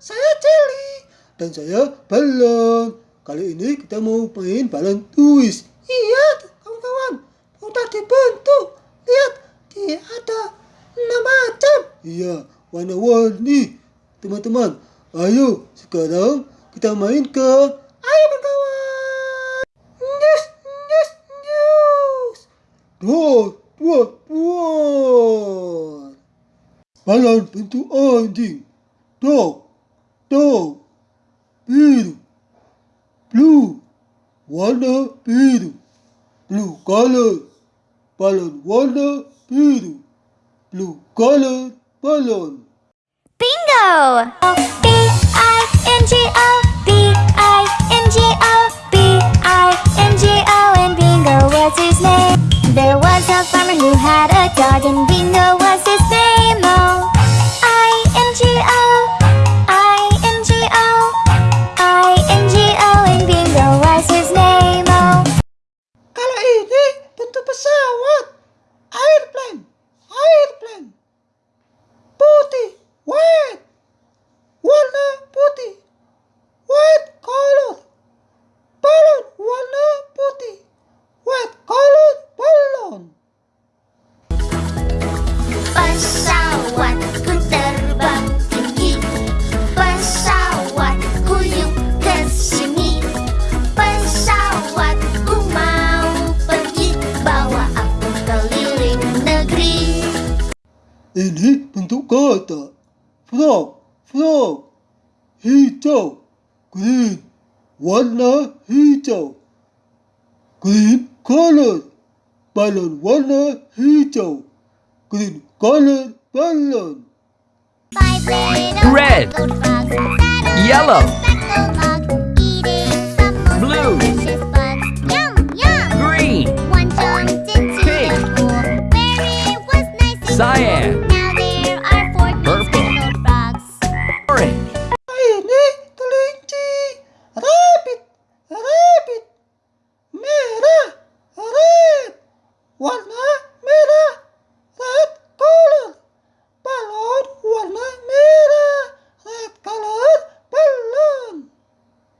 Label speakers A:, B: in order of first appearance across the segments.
A: saya Celi. Dan saya Balon. Kali ini kita mau main balon twist. Iya, kawan-kawan. Udah dibentuk. Lihat, dia ada enam macam. Iya, warna-warni. Teman-teman, ayo sekarang kita main ke... Ayo kawan. News, news, news. Dua, dua, dua. Balon bentuk anjing. Dog, dog. Biru. Blue. Warna biru. Blue color. Balon warna biru. Blue color balon.
B: Bingo! B I N G O B I N G O B I N G O and Bingo was his name. There was a farmer who had a dog and Bingo was his name.
A: Ini bentuk kata. Frog. Frog. Hijau. Green. Warna hijau. Green color. Balon warna hijau. Green color balon.
B: Five little
C: Red.
B: frogs
C: Yellow.
B: a speckled log, eating
C: Blue.
B: delicious
A: Warna merah. Red color. Balon warna merah. Red color balon.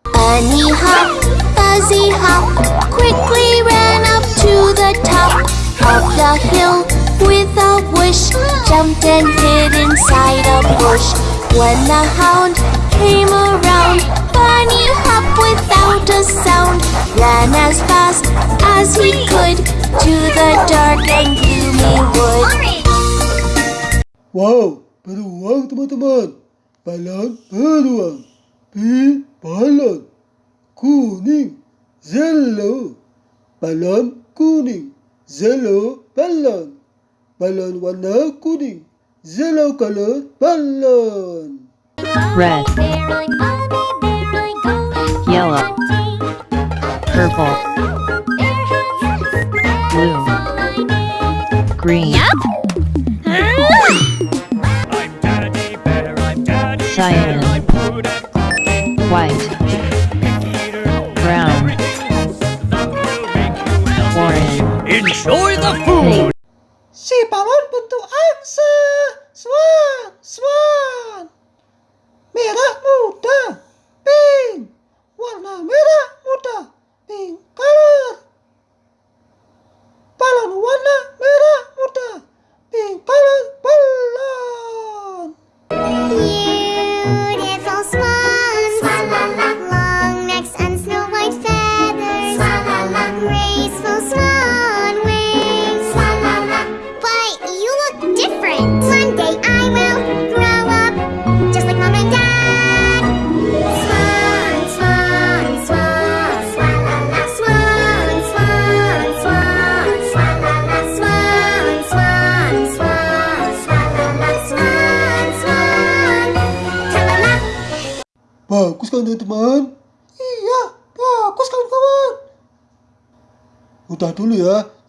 B: Bunny hop, fuzzy hop, quickly ran up to the top of the hill with a whoosh, jumped and hid inside a bush. When the hound came around, Bunny hop without a sound, ran as fast as he could to the dark and gloomy wood.
A: Wow, beruang teman-teman. Balon beruang. Pink balon. Kuning. Yellow. Balon kuning. Yellow balon. Balon warna kuning. Yellow color balon.
D: red, yellow, purple, green, Yep. cyan, white, brown, orange,
C: enjoy the food.
D: pink,
A: Si balon bentuk angsa. Swan. Swan. Bagus kan teman-teman? Iya, bagus kawan-kawan. Udah dulu ya.